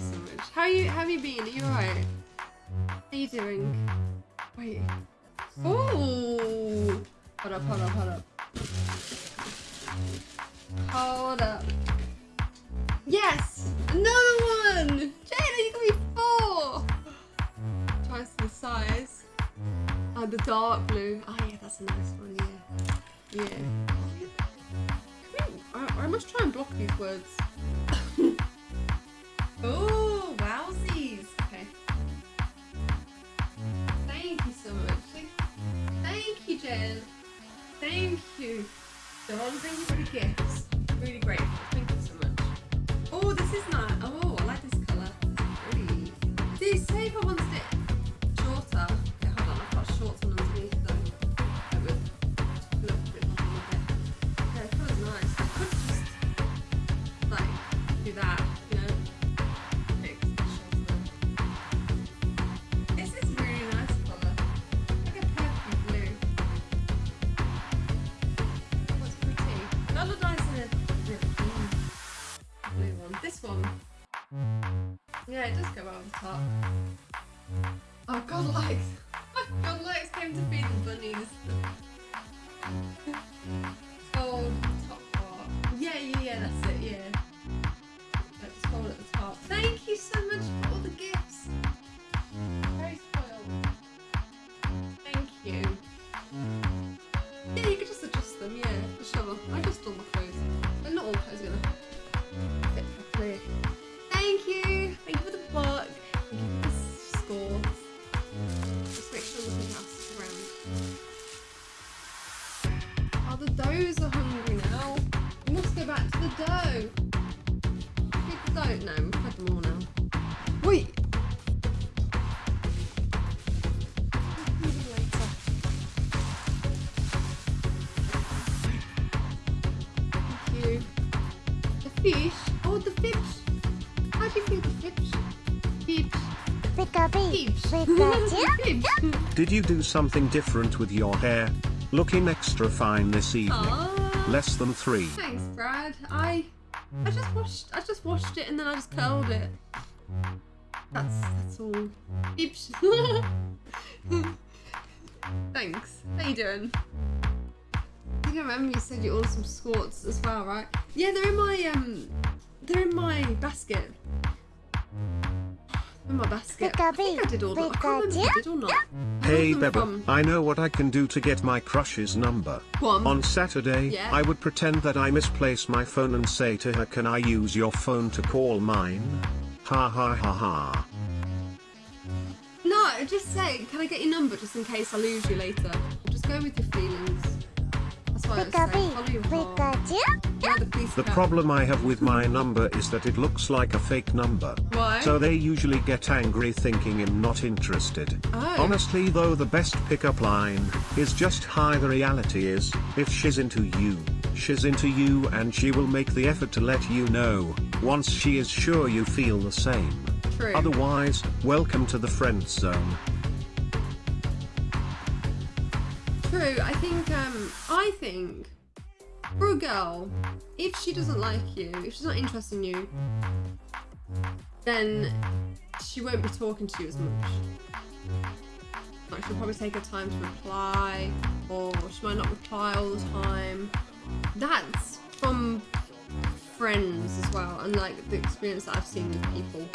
so much. How you how have you been? Are you alright? How are you doing? Wait. Ooh. Hold up, hold up, hold up. Hold up. Yes! Another one! Jada, you got me four! Twice the size. Oh, the dark blue. Oh yeah, that's a nice one, yeah. Yeah. I, I must try and block these words. Oh, wowsies! Okay. Thank you so much. Thank, you, Jen. Thank you. John, thank you for the gifts. Yeah, it does go over the top. Oh, God likes. God likes came to feed the bunnies. Pika-pee, Fish. Pikachu. Fish. Did you do something different with your hair? Looking extra fine this evening. Aw. Less than three. Thanks, Brad. I I just washed I just washed it and then I just curled it. That's that's all. Oops. Thanks. How you doing? I think I remember you said you ordered some squats as well, right? Yeah, they're in my um they're in my basket. In my basket. I think I did order. I can't remember if I did or not. Hey ordered Beba, from- I know what I can do to get my crush's number. Go on. On Saturday, Yeah. I would pretend that I misplace my phone and say to her, Can I use your phone to call mine? Ha ha ha ha. No, just say, can I get your number just in case I lose you later? Just go with your feelings. The police The cat. problem I have with my number is that it looks like a fake number. Why? So they usually get angry thinking I'm not interested. Oh. Honestly though the best pickup line is just hi the reality is, if she's into you, she's into you and she will make the effort to let you know, once she is sure you feel the same. True. Otherwise, welcome to the friend zone. True. I think. Um. I think. For a girl, if she doesn't like you, if she's not interested in you, then she won't be talking to you as much. Like she'll probably take her time to reply, or she might not reply all the time. That's from friends as well, and like the experience that I've seen with people,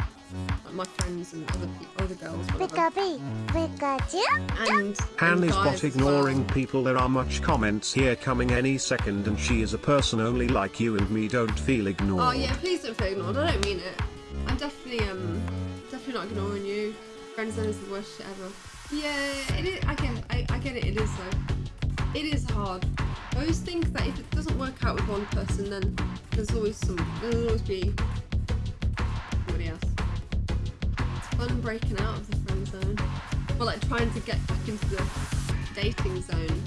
my friends and other other girls, whatever. Pikachu. And Han is guys bot ignoring well. people there are much comments here coming any second and she is a person only like you and me don't feel ignored. Oh yeah, please don't feel ignored. I don't mean it. I'm definitely um definitely not ignoring you. Friends zone is the worst shit ever. Yeah, it is. I get it. I, I get it. It is though. It is hard. I always think that if it doesn't work out with one person, then there's always some. There'll always be somebody else. Fun breaking out of the friend zone. Well, like trying to get back into the dating zone.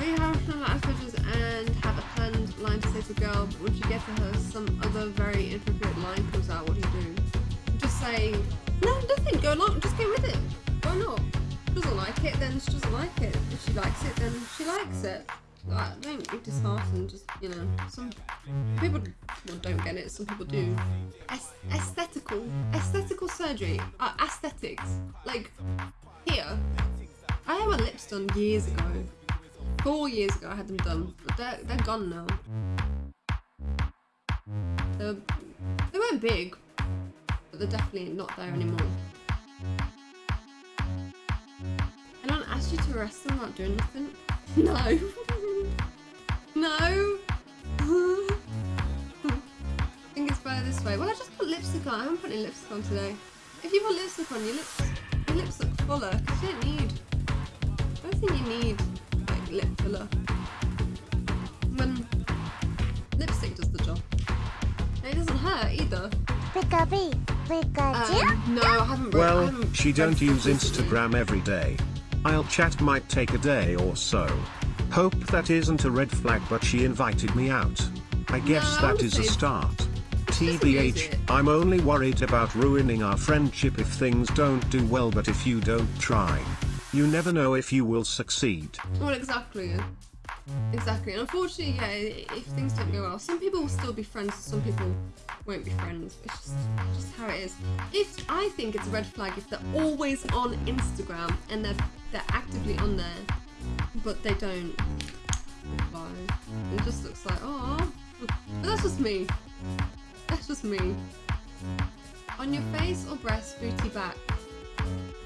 You have some messages and have a planned line to say to a girl, but once you get to her, some other very inappropriate line comes out, what do you do? Just say, no, nothing, go along, just go with it. Why not? She doesn't like it, then she doesn't like it. If she likes it, then she likes it. Like, don't be disheartened. Just you know, some people well, don't get it. Some people do. Aes- aesthetical, aesthetical surgery, uh, aesthetics. Like here, I had my lips done years ago. Four years ago, I had them done, but they're they're gone now. They were, they weren't big, but they're definitely not there anymore. Anyone asked you to arrest them not doing nothing? No. No. I think it's better this way. Well, I just put lipstick on. I haven't put any lipstick on today. If you put lipstick on, your lips, your lips look fuller. Cause you don't need. I don't think you need like lip filler. When lipstick does the job. And it doesn't hurt either. Pikachu, Pikachu. Um, no, I haven't. I Well, haven't she don't use. Instagram every day. I'll chat might take a day or so. Hope that isn't a red flag but she invited me out. I guess ah, that would is a start. TBH. I'm only worried about ruining our friendship if things don't do well but if you don't try. You never know if you will succeed. Well, exactly. Exactly. And unfortunately, yeah, if things don't go well, some people will still be friends, some people won't be friends. It's just, just how it is. If I think it's a red flag if they're always on Instagram and they're they're actively on there, but they don't reply. It just looks like oh, but that's just me. That's just me. On your face or breast, booty, back.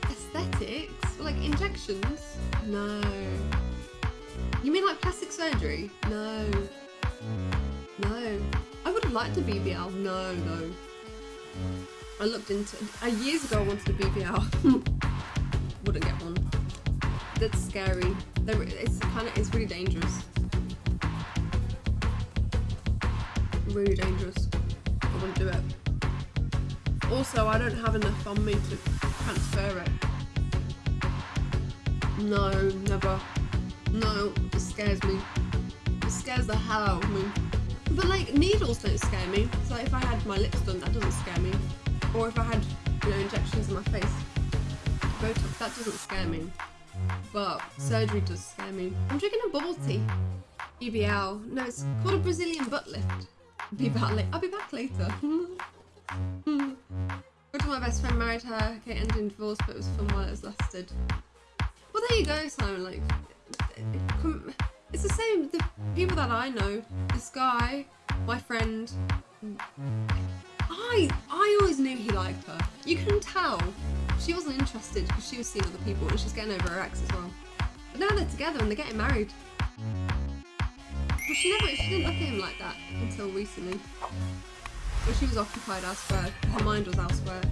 Aesthetics, like injections? No. You mean like plastic surgery? No. No. I would have liked a BBL. No, no. I looked into uh, years ago. I wanted a BBL. That's scary. It's kind of it's really dangerous. Really dangerous. I wouldn't do it. Also, I don't have enough on me to transfer it. No, never. No, it scares me. It scares the hell out of me. But like needles don't scare me. So if I had my lips done, that doesn't scare me. Or if I had, you know, injections in my face, Botox, that doesn't scare me. But surgery does scare me. I'm drinking a bubble tea. BBL. No, it's called a Brazilian butt lift. Be back I'll be back later. Go to my best friend, married her. Okay, ended in divorce, but it was fun while it was lasted. Well, there you go, Simon. Like, it's the same. The people that I know, this guy, my friend, I I always knew he liked her. You can tell she wasn't interested because she was seeing other people and she's getting over her ex as well. But now they're together and they're getting married. But she never she didn't look at him like that until recently. But she was occupied elsewhere. Her mind was elsewhere.